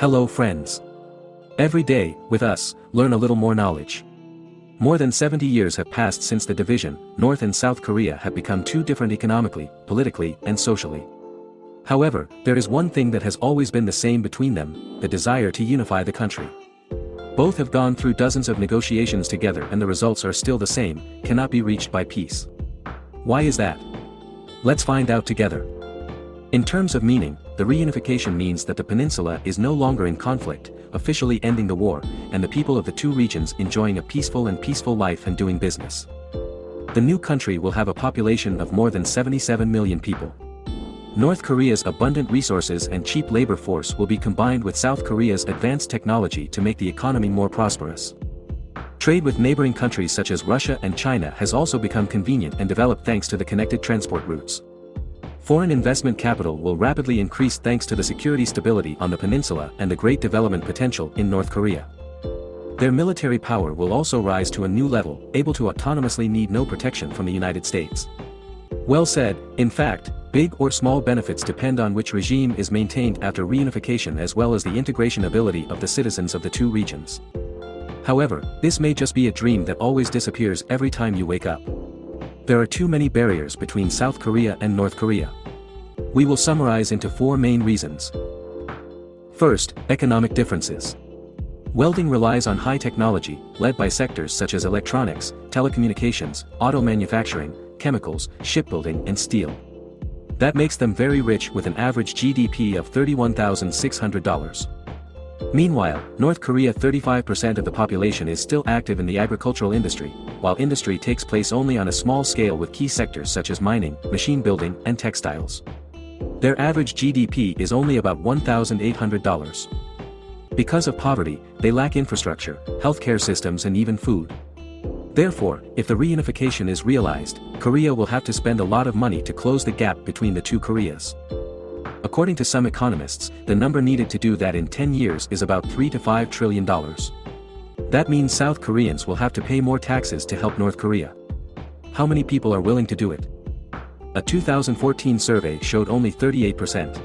Hello friends. Every day, with us, learn a little more knowledge. More than 70 years have passed since the division, North and South Korea have become two different economically, politically, and socially. However, there is one thing that has always been the same between them, the desire to unify the country. Both have gone through dozens of negotiations together and the results are still the same, cannot be reached by peace. Why is that? Let's find out together. In terms of meaning, the reunification means that the peninsula is no longer in conflict, officially ending the war, and the people of the two regions enjoying a peaceful and peaceful life and doing business. The new country will have a population of more than 77 million people. North Korea's abundant resources and cheap labor force will be combined with South Korea's advanced technology to make the economy more prosperous. Trade with neighboring countries such as Russia and China has also become convenient and developed thanks to the connected transport routes. Foreign investment capital will rapidly increase thanks to the security stability on the peninsula and the great development potential in North Korea. Their military power will also rise to a new level, able to autonomously need no protection from the United States. Well said, in fact, big or small benefits depend on which regime is maintained after reunification as well as the integration ability of the citizens of the two regions. However, this may just be a dream that always disappears every time you wake up. There are too many barriers between South Korea and North Korea. We will summarize into four main reasons. First, economic differences. Welding relies on high technology, led by sectors such as electronics, telecommunications, auto manufacturing, chemicals, shipbuilding and steel. That makes them very rich with an average GDP of $31,600. Meanwhile, North Korea 35% of the population is still active in the agricultural industry, while industry takes place only on a small scale with key sectors such as mining, machine building, and textiles. Their average GDP is only about $1,800. Because of poverty, they lack infrastructure, healthcare systems and even food. Therefore, if the reunification is realized, Korea will have to spend a lot of money to close the gap between the two Koreas. According to some economists, the number needed to do that in 10 years is about 3 to 5 trillion dollars. That means South Koreans will have to pay more taxes to help North Korea. How many people are willing to do it? A 2014 survey showed only 38%.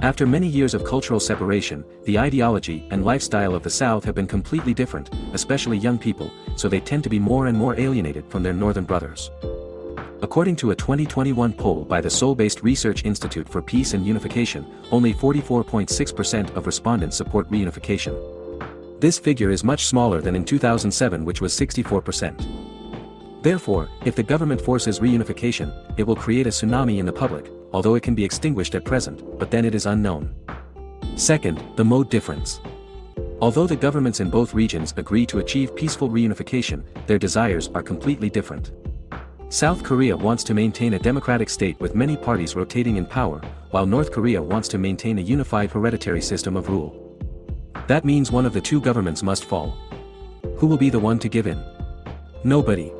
After many years of cultural separation, the ideology and lifestyle of the South have been completely different, especially young people, so they tend to be more and more alienated from their northern brothers. According to a 2021 poll by the Seoul-based Research Institute for Peace and Unification, only 44.6% of respondents support reunification. This figure is much smaller than in 2007 which was 64%. Therefore, if the government forces reunification, it will create a tsunami in the public, although it can be extinguished at present, but then it is unknown. Second, the mode difference. Although the governments in both regions agree to achieve peaceful reunification, their desires are completely different. South Korea wants to maintain a democratic state with many parties rotating in power, while North Korea wants to maintain a unified hereditary system of rule. That means one of the two governments must fall. Who will be the one to give in? Nobody.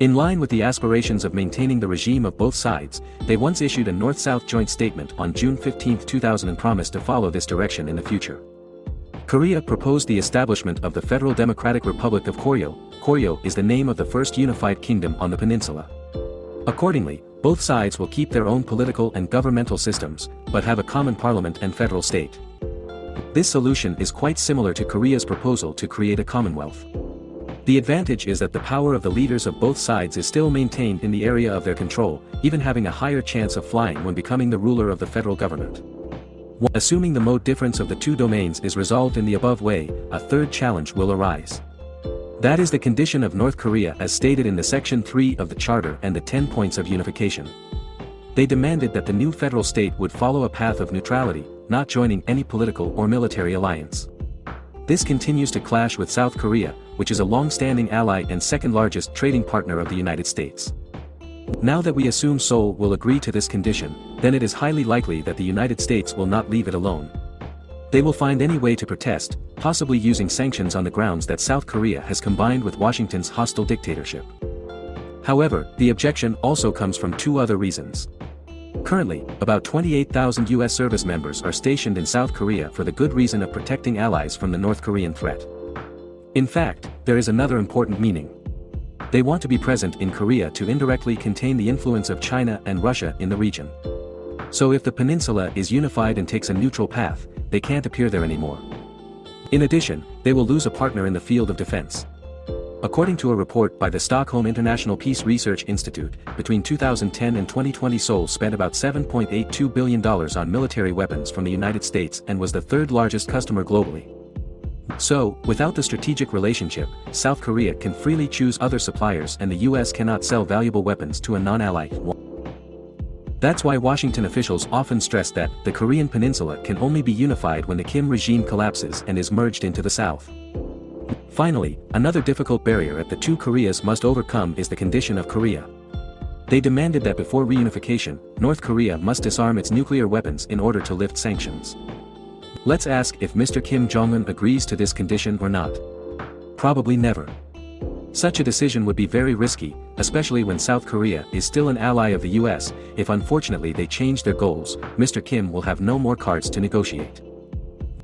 In line with the aspirations of maintaining the regime of both sides, they once issued a North-South joint statement on June 15, 2000 and promised to follow this direction in the future. Korea proposed the establishment of the Federal Democratic Republic of Koryo, Koryo is the name of the first unified kingdom on the peninsula. Accordingly, both sides will keep their own political and governmental systems, but have a common parliament and federal state. This solution is quite similar to Korea's proposal to create a commonwealth. The advantage is that the power of the leaders of both sides is still maintained in the area of their control, even having a higher chance of flying when becoming the ruler of the federal government. Assuming the mode difference of the two domains is resolved in the above way, a third challenge will arise. That is the condition of North Korea as stated in the Section 3 of the Charter and the 10 points of unification. They demanded that the new federal state would follow a path of neutrality, not joining any political or military alliance. This continues to clash with South Korea, which is a long-standing ally and second-largest trading partner of the United States. Now that we assume Seoul will agree to this condition, then it is highly likely that the United States will not leave it alone. They will find any way to protest, possibly using sanctions on the grounds that South Korea has combined with Washington's hostile dictatorship. However, the objection also comes from two other reasons. Currently, about 28,000 U.S. service members are stationed in South Korea for the good reason of protecting allies from the North Korean threat. In fact, there is another important meaning. They want to be present in Korea to indirectly contain the influence of China and Russia in the region. So if the peninsula is unified and takes a neutral path, they can't appear there anymore. In addition, they will lose a partner in the field of defense. According to a report by the Stockholm International Peace Research Institute, between 2010 and 2020 Seoul spent about $7.82 billion on military weapons from the United States and was the third largest customer globally. So, without the strategic relationship, South Korea can freely choose other suppliers and the US cannot sell valuable weapons to a non-ally. That's why Washington officials often stress that the Korean peninsula can only be unified when the Kim regime collapses and is merged into the South. Finally, another difficult barrier that the two Koreas must overcome is the condition of Korea. They demanded that before reunification, North Korea must disarm its nuclear weapons in order to lift sanctions. Let's ask if Mr. Kim Jong-un agrees to this condition or not. Probably never. Such a decision would be very risky, especially when South Korea is still an ally of the US, if unfortunately they change their goals, Mr. Kim will have no more cards to negotiate.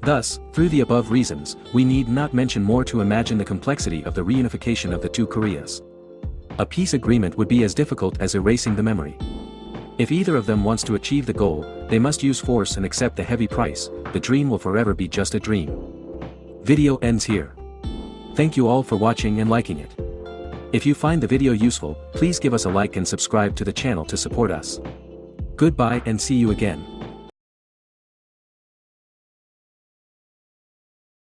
Thus, through the above reasons, we need not mention more to imagine the complexity of the reunification of the two Koreas. A peace agreement would be as difficult as erasing the memory. If either of them wants to achieve the goal, they must use force and accept the heavy price, the dream will forever be just a dream. Video ends here. Thank you all for watching and liking it. If you find the video useful, please give us a like and subscribe to the channel to support us. Goodbye and see you again.